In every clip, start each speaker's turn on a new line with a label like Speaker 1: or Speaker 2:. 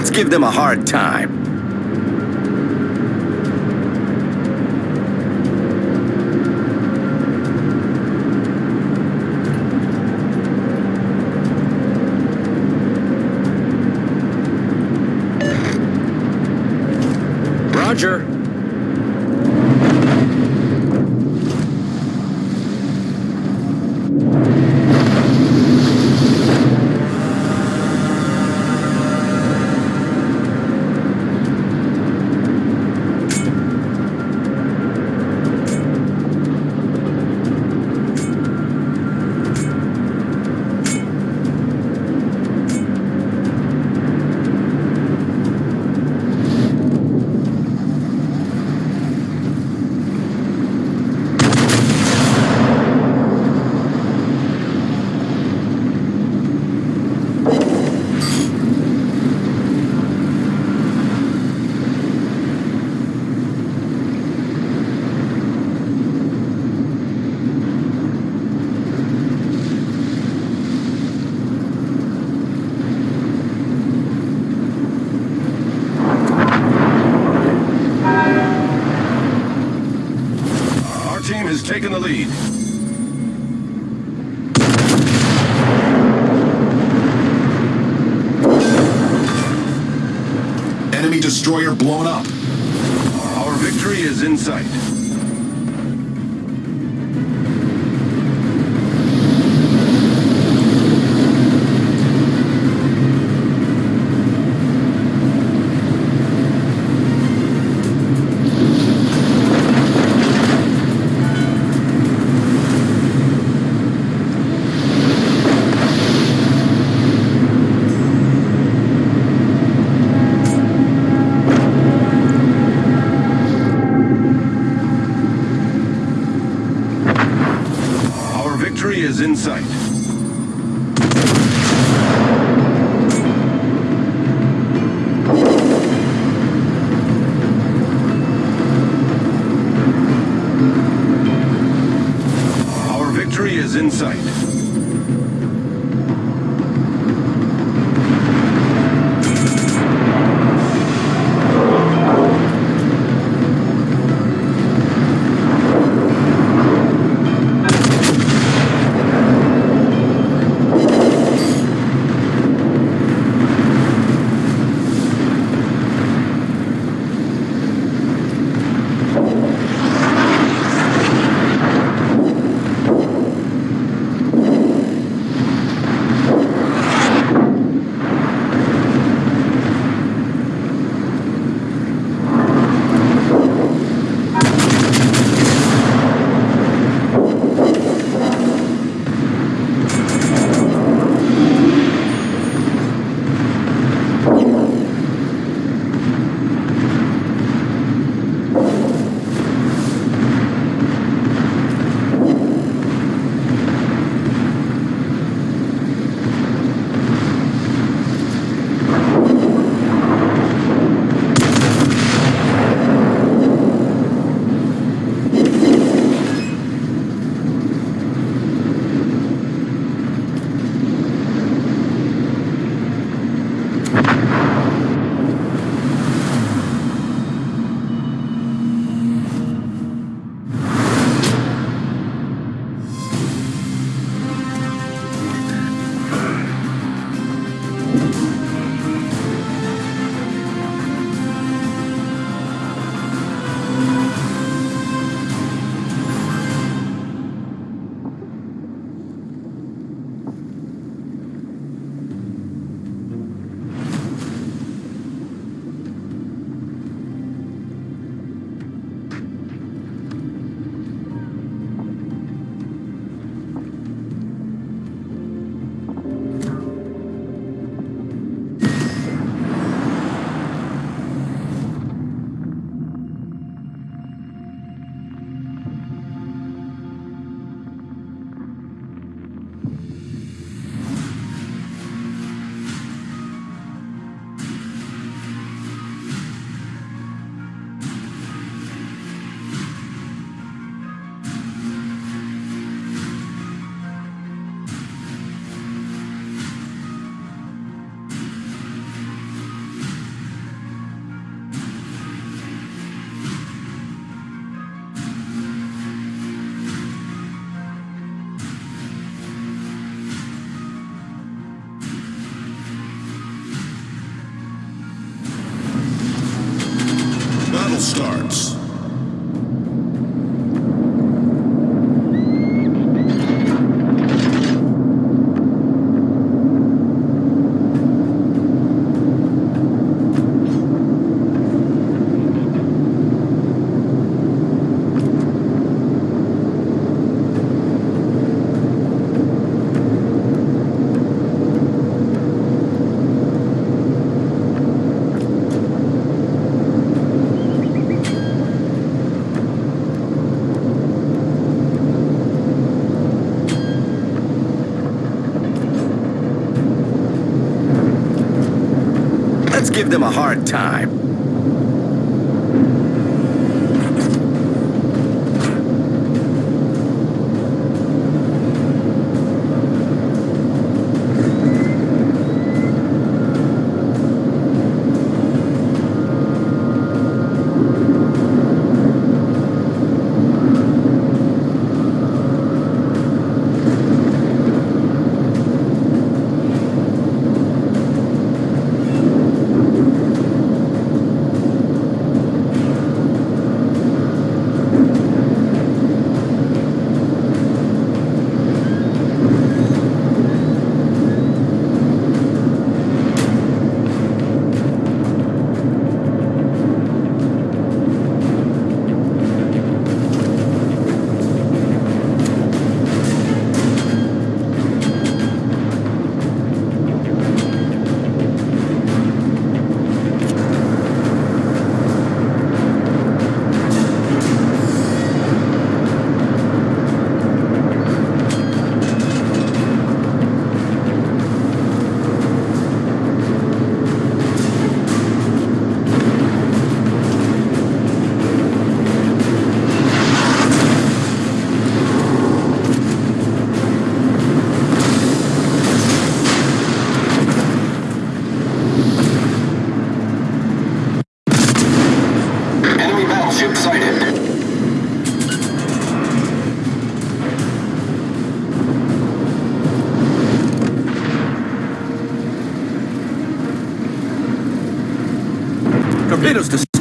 Speaker 1: Let's give them a hard time.
Speaker 2: Taken the lead.
Speaker 3: Enemy destroyer blown up.
Speaker 2: Our victory is in sight. Is in sight. Our victory is in sight.
Speaker 1: Them a hard time.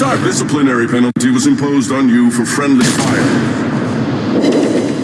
Speaker 2: A disciplinary penalty was imposed on you for friendly fire.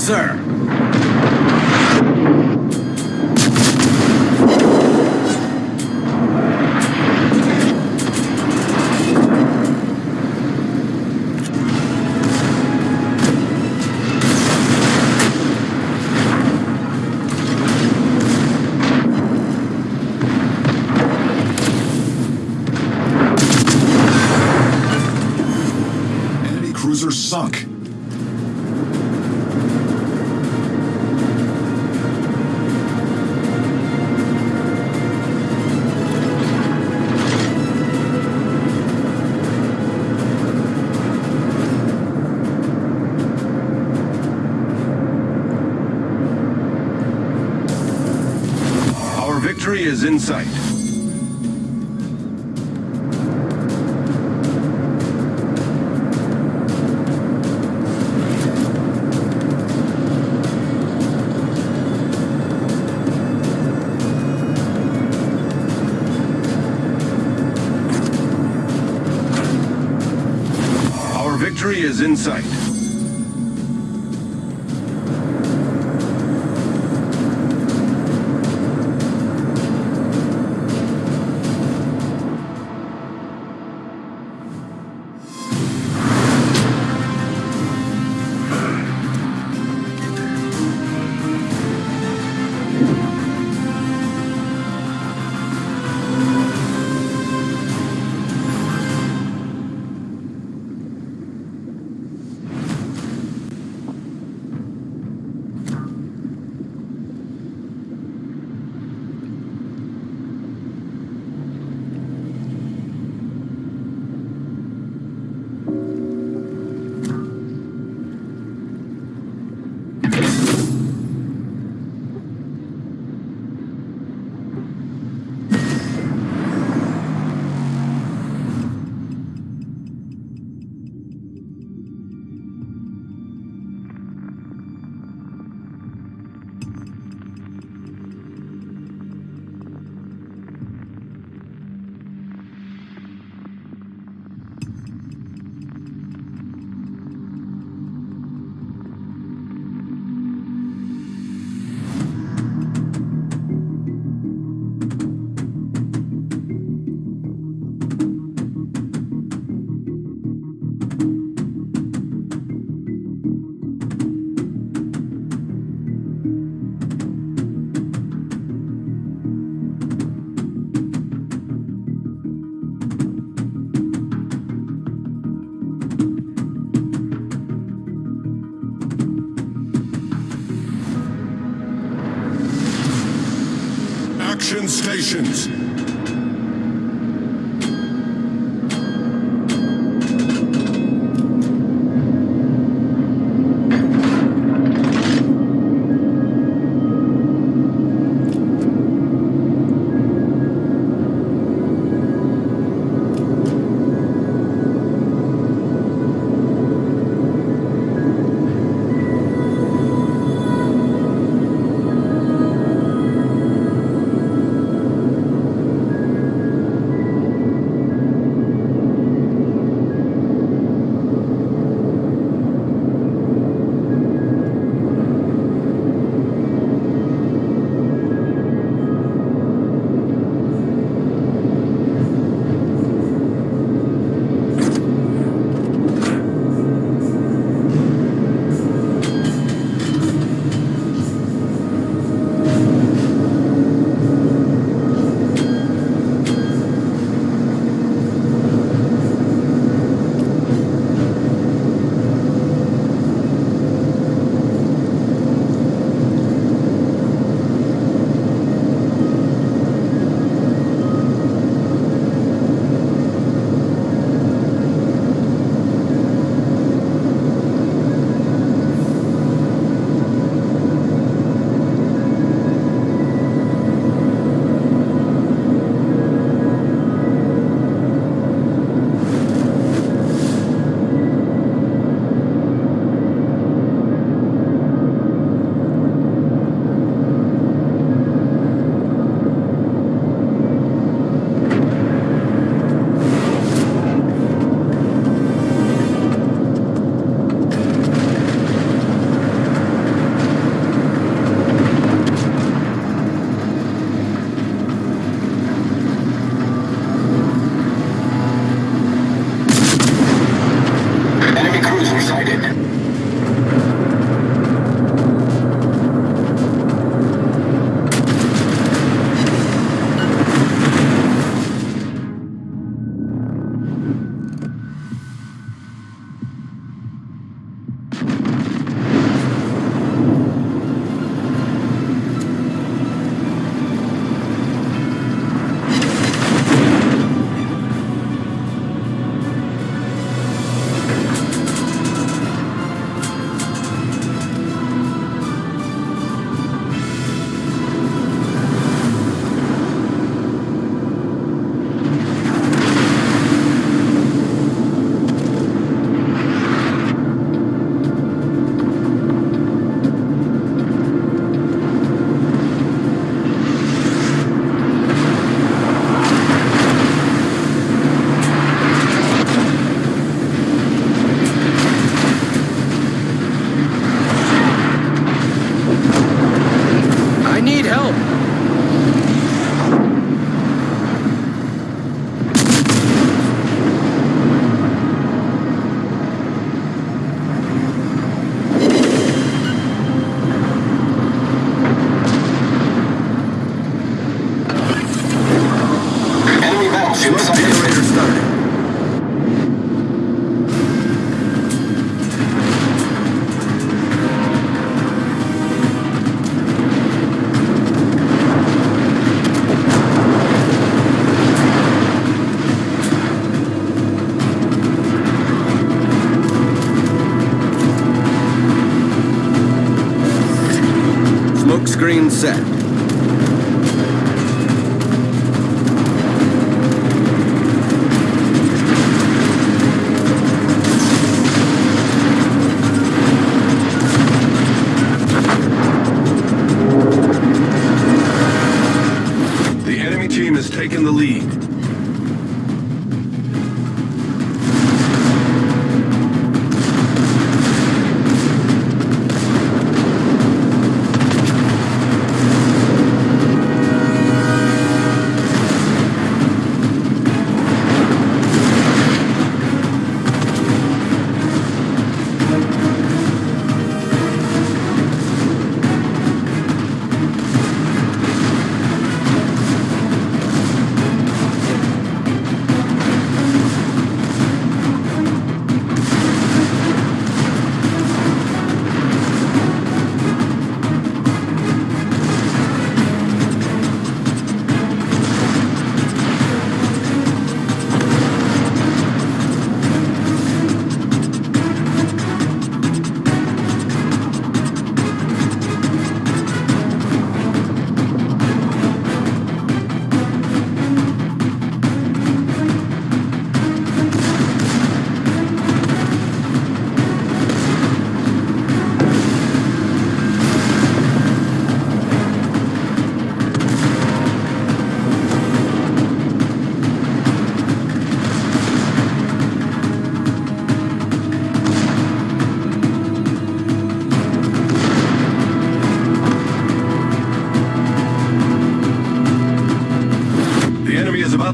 Speaker 1: Sir.
Speaker 2: Our is in sight.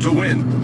Speaker 2: To win.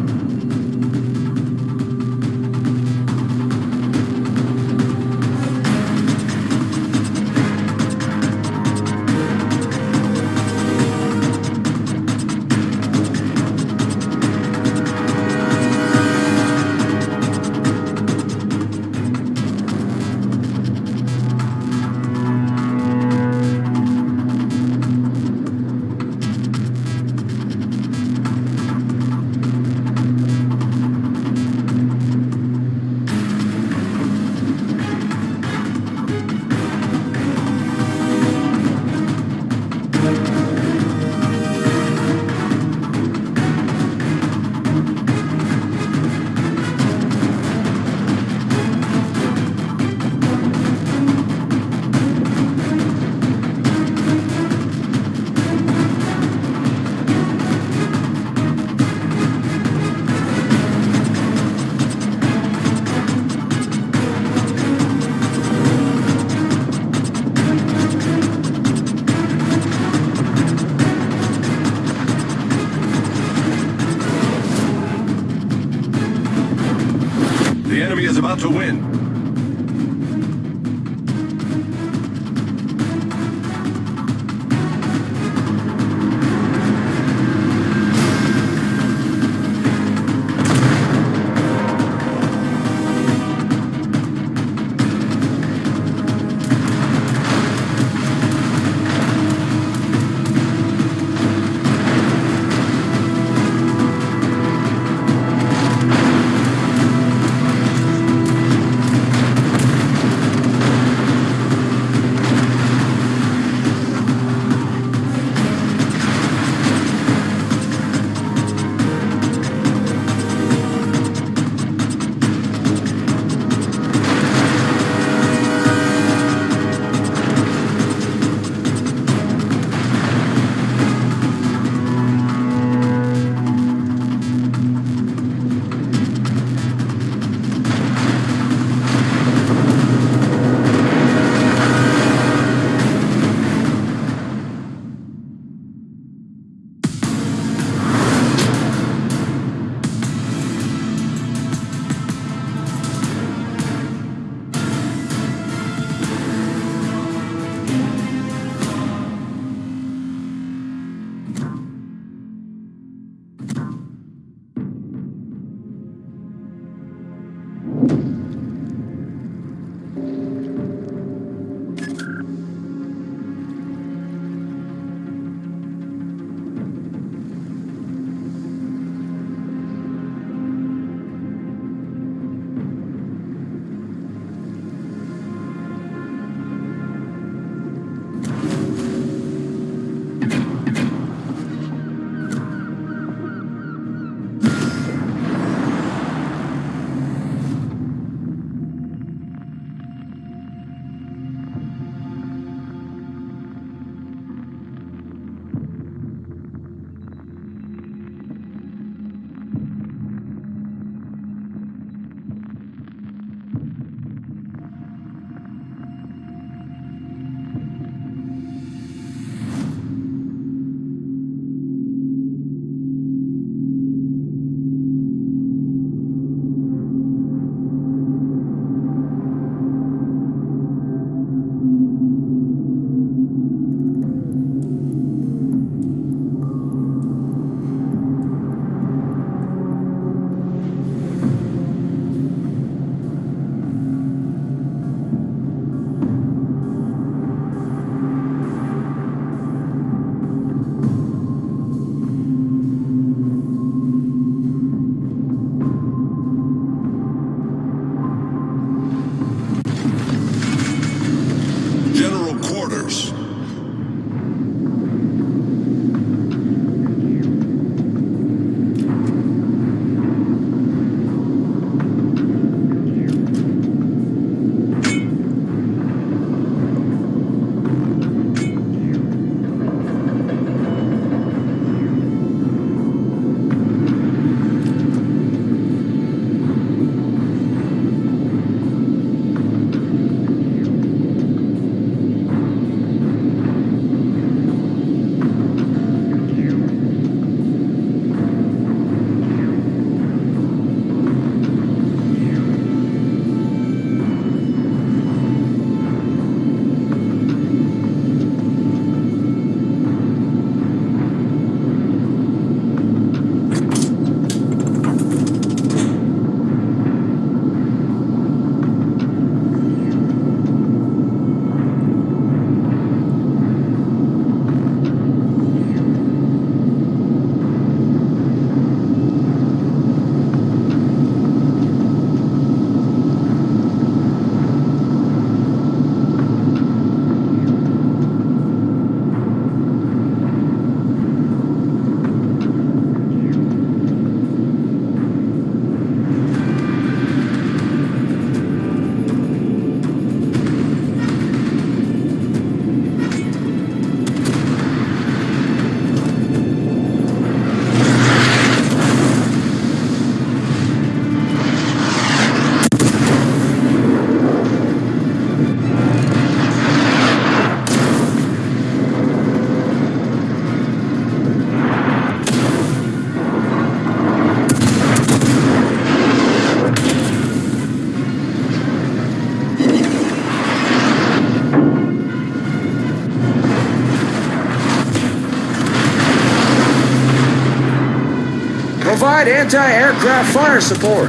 Speaker 4: Provide anti-aircraft fire support.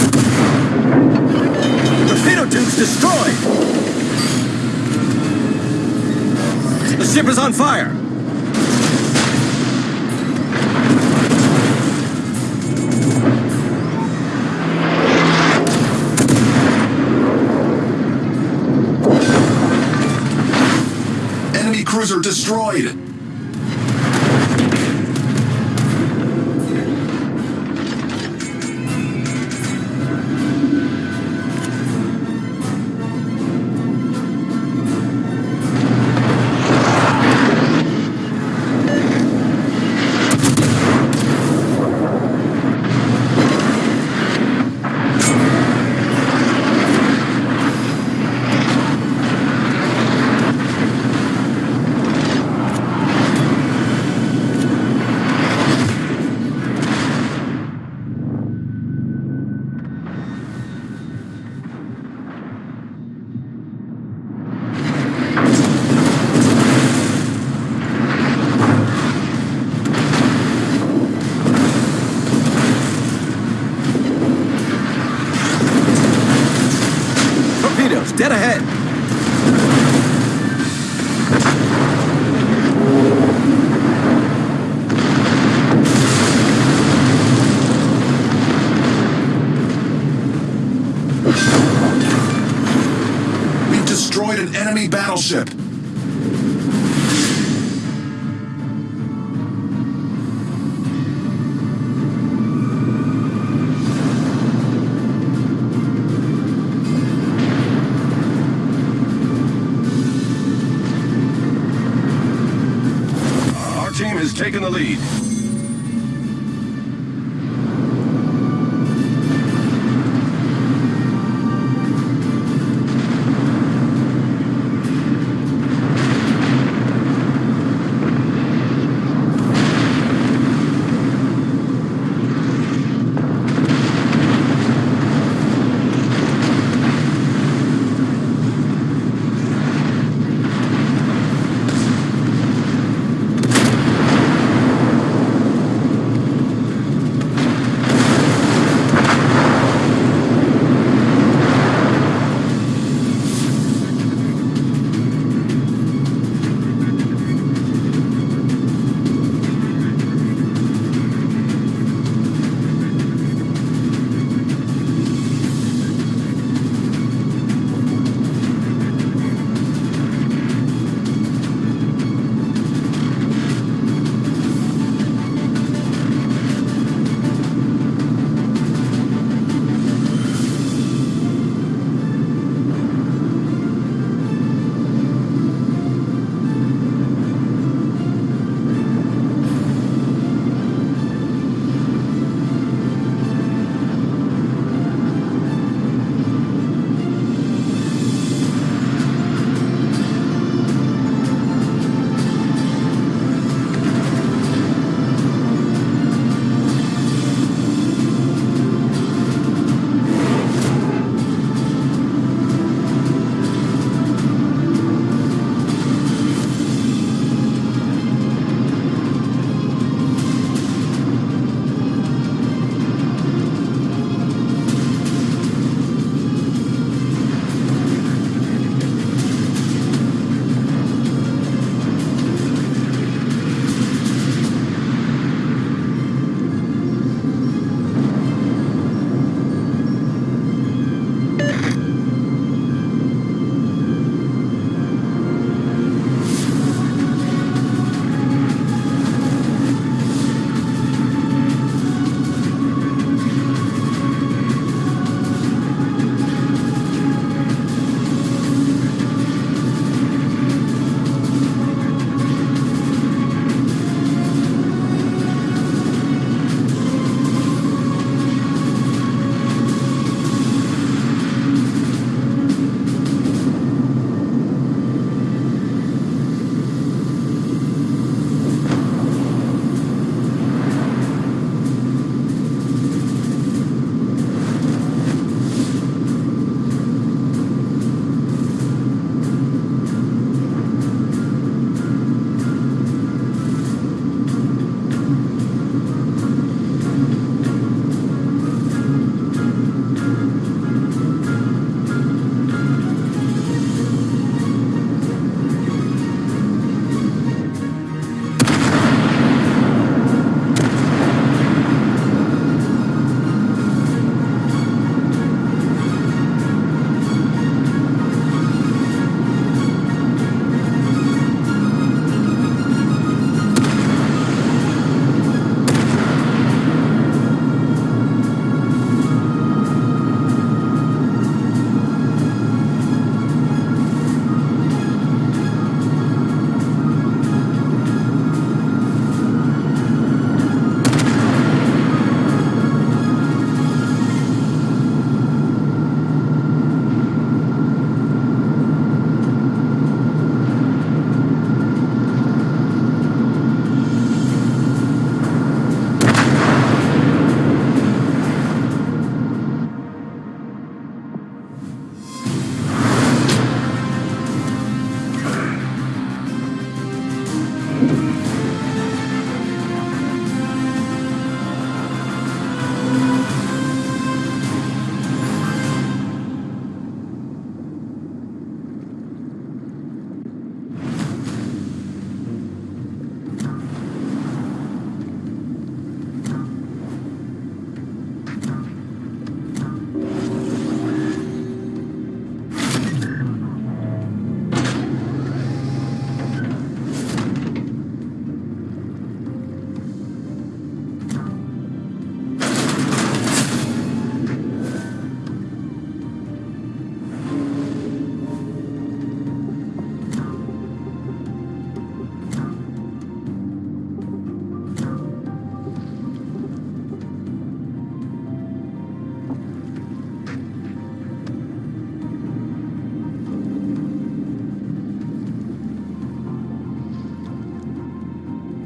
Speaker 2: Torpedo tubes destroyed! The ship is on fire!
Speaker 3: Enemy cruiser destroyed.
Speaker 5: Team has taken the lead.